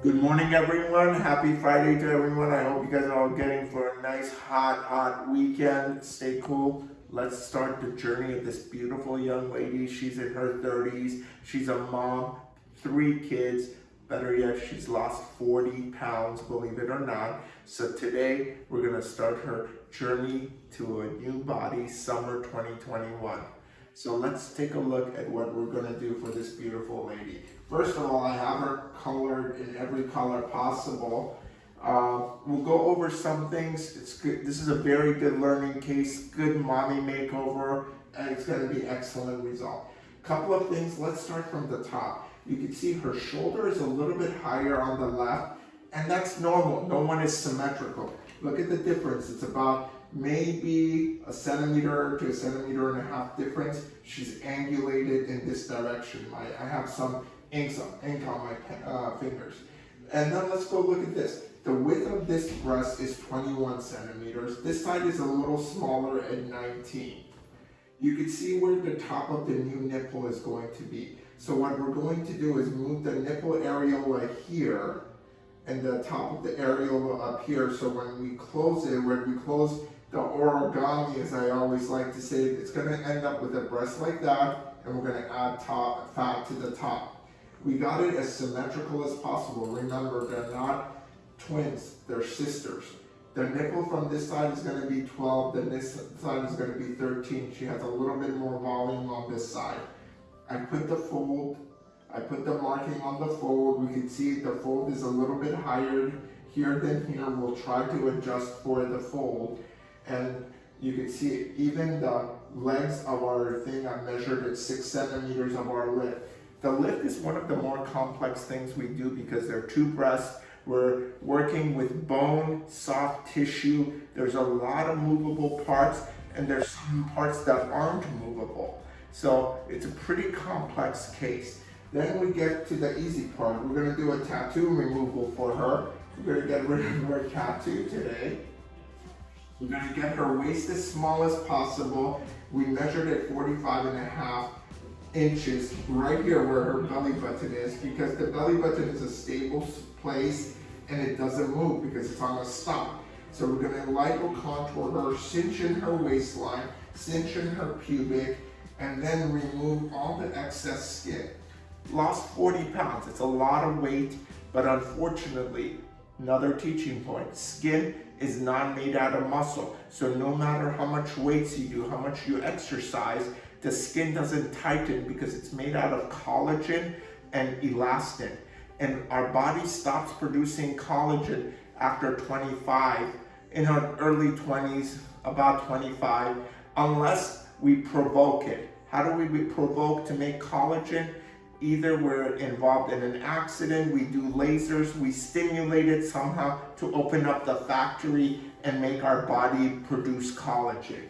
Good morning everyone. Happy Friday to everyone. I hope you guys are all getting for a nice hot, hot weekend. Stay cool. Let's start the journey of this beautiful young lady. She's in her 30s. She's a mom, three kids. Better yet, she's lost 40 pounds, believe it or not. So today, we're gonna start her journey to a new body, summer 2021. So let's take a look at what we're gonna do for this beautiful lady. First of all, I have her colored in every color possible. Uh, we'll go over some things. It's good. This is a very good learning case, good mommy makeover, and it's gonna be excellent result. Couple of things, let's start from the top. You can see her shoulder is a little bit higher on the left, and that's normal. No one is symmetrical. Look at the difference. It's about maybe a centimeter to a centimeter and a half difference. She's angulated in this direction. I, I have some ink on, my uh, fingers. And then let's go look at this. The width of this breast is 21 centimeters. This side is a little smaller at 19. You can see where the top of the new nipple is going to be. So what we're going to do is move the nipple areola here and the top of the areola up here. So when we close it, when we close the origami, as I always like to say, it's going to end up with a breast like that, and we're going to add top, fat to the top. We got it as symmetrical as possible. Remember, they're not twins, they're sisters. The nipple from this side is going to be 12, then this side is going to be 13. She has a little bit more volume on this side. I put the fold, I put the marking on the fold. We can see the fold is a little bit higher here than here. We'll try to adjust for the fold and you can see even the length of our thing I measured at six centimeters of our lift. The lift is one of the more complex things we do because there are two breasts. We're working with bone, soft tissue. There's a lot of movable parts and there's some parts that aren't movable. So it's a pretty complex case. Then we get to the easy part. We're gonna do a tattoo removal for her. We're gonna get rid of her tattoo today. We're gonna get her waist as small as possible. We measured at 45 and a half inches right here where her belly button is because the belly button is a stable place and it doesn't move because it's on a stop. So we're gonna lipo contour her, cinch in her waistline, cinch in her pubic, and then remove all the excess skin. Lost 40 pounds, it's a lot of weight, but unfortunately, Another teaching point, skin is not made out of muscle. So no matter how much weights you do, how much you exercise, the skin doesn't tighten because it's made out of collagen and elastin. And our body stops producing collagen after 25, in our early 20s, about 25, unless we provoke it. How do we provoke to make collagen? Either we're involved in an accident, we do lasers, we stimulate it somehow to open up the factory and make our body produce collagen.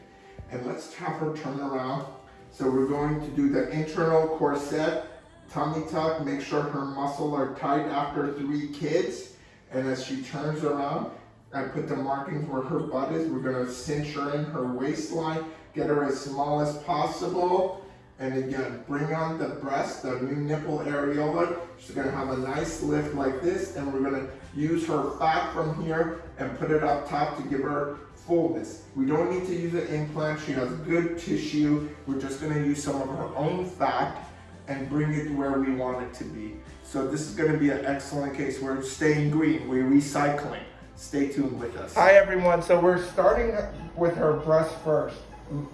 And let's have her turn around. So we're going to do the internal corset, tummy tuck, make sure her muscles are tight after three kids. And as she turns around, I put the markings where her butt is. We're gonna cinch her in her waistline, get her as small as possible. And again, bring on the breast, the new nipple areola. She's gonna have a nice lift like this, and we're gonna use her fat from here and put it up top to give her fullness. We don't need to use an implant. She has good tissue. We're just gonna use some of her own fat and bring it where we want it to be. So this is gonna be an excellent case. We're staying green, we're recycling. Stay tuned with us. Hi everyone, so we're starting with her breast first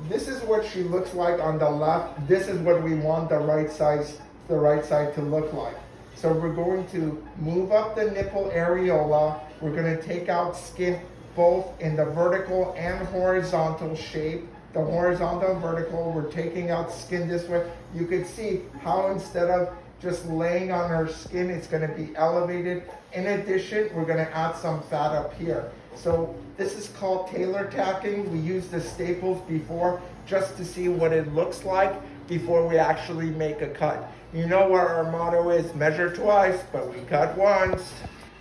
this is what she looks like on the left. This is what we want the right size, the right side to look like. So we're going to move up the nipple areola. We're going to take out skin both in the vertical and horizontal shape. The horizontal and vertical, we're taking out skin this way. You can see how instead of just laying on her skin, it's gonna be elevated. In addition, we're gonna add some fat up here. So this is called tailor tacking. We used the staples before just to see what it looks like before we actually make a cut. You know what our motto is, measure twice, but we cut once.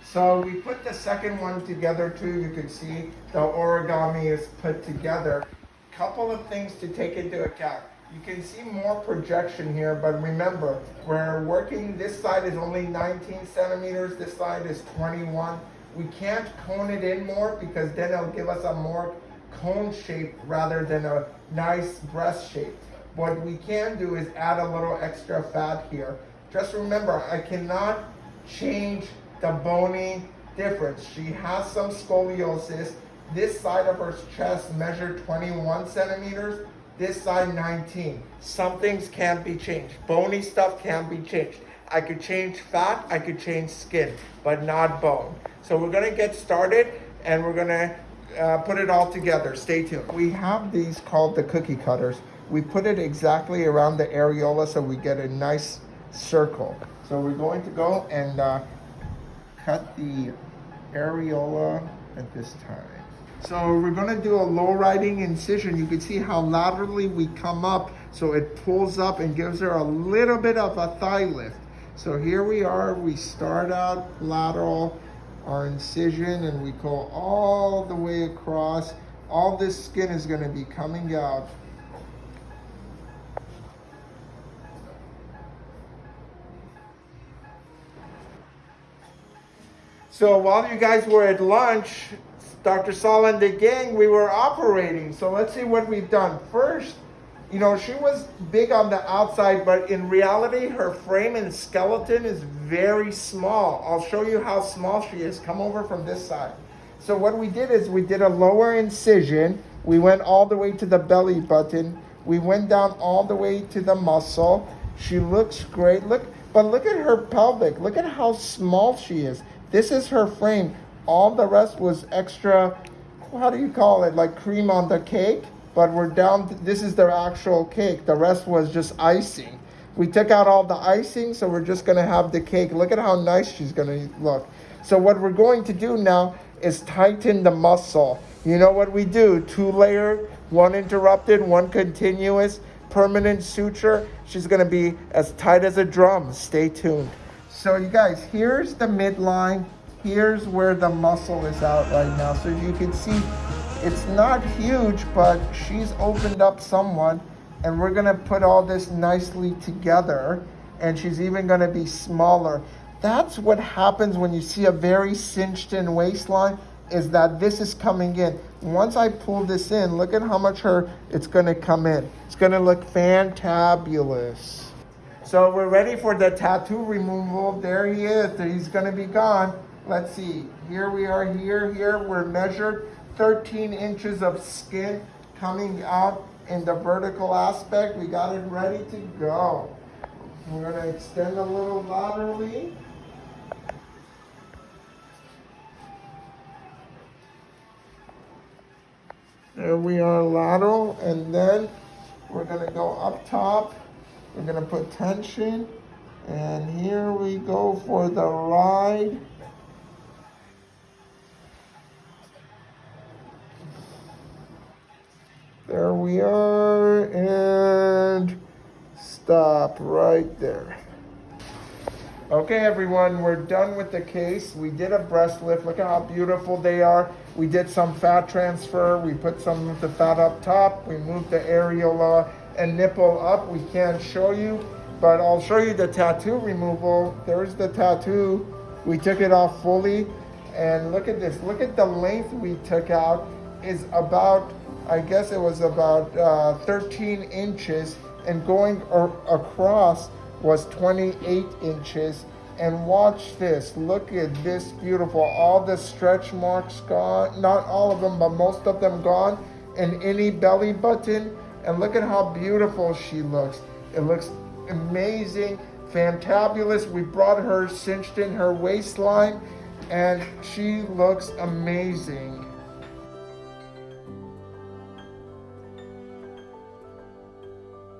So we put the second one together too. You can see the origami is put together. Couple of things to take into account. You can see more projection here, but remember, we're working, this side is only 19 centimeters, this side is 21. We can't cone it in more because then it'll give us a more cone shape rather than a nice breast shape. What we can do is add a little extra fat here. Just remember, I cannot change the bony difference. She has some scoliosis. This side of her chest measured 21 centimeters, this side 19. Some things can't be changed. Bony stuff can be changed. I could change fat, I could change skin, but not bone. So we're gonna get started and we're gonna uh, put it all together. Stay tuned. We have these called the cookie cutters. We put it exactly around the areola so we get a nice circle. So we're going to go and uh, cut the areola at this time. So we're gonna do a low riding incision. You can see how laterally we come up so it pulls up and gives her a little bit of a thigh lift. So here we are, we start out lateral, our incision, and we go all the way across. All this skin is gonna be coming out. So while you guys were at lunch, Dr. Sala and the gang, we were operating. So let's see what we've done. First, you know, she was big on the outside, but in reality, her frame and skeleton is very small. I'll show you how small she is. Come over from this side. So what we did is we did a lower incision. We went all the way to the belly button. We went down all the way to the muscle. She looks great. Look, but look at her pelvic. Look at how small she is. This is her frame. All the rest was extra, how do you call it? Like cream on the cake, but we're down, this is their actual cake. The rest was just icing. We took out all the icing, so we're just gonna have the cake. Look at how nice she's gonna look. So what we're going to do now is tighten the muscle. You know what we do? Two layer, one interrupted, one continuous, permanent suture. She's gonna be as tight as a drum. Stay tuned. So you guys, here's the midline here's where the muscle is out right now. So you can see it's not huge, but she's opened up somewhat and we're gonna put all this nicely together and she's even gonna be smaller. That's what happens when you see a very cinched in waistline is that this is coming in. Once I pull this in, look at how much her it's gonna come in. It's gonna look fantabulous. So we're ready for the tattoo removal. There he is, he's gonna be gone let's see, here we are here, here, we're measured 13 inches of skin coming out in the vertical aspect. We got it ready to go. We're gonna extend a little laterally. There we are lateral, and then we're gonna go up top. We're gonna put tension, and here we go for the ride. There we are, and stop right there. Okay, everyone, we're done with the case. We did a breast lift. Look at how beautiful they are. We did some fat transfer. We put some of the fat up top. We moved the areola and nipple up. We can't show you, but I'll show you the tattoo removal. There's the tattoo. We took it off fully. And look at this. Look at the length we took out is about I guess it was about uh, 13 inches, and going across was 28 inches. And watch this. Look at this beautiful. All the stretch marks gone. Not all of them, but most of them gone. And any belly button. And look at how beautiful she looks. It looks amazing, fantabulous. We brought her cinched in her waistline, and she looks amazing.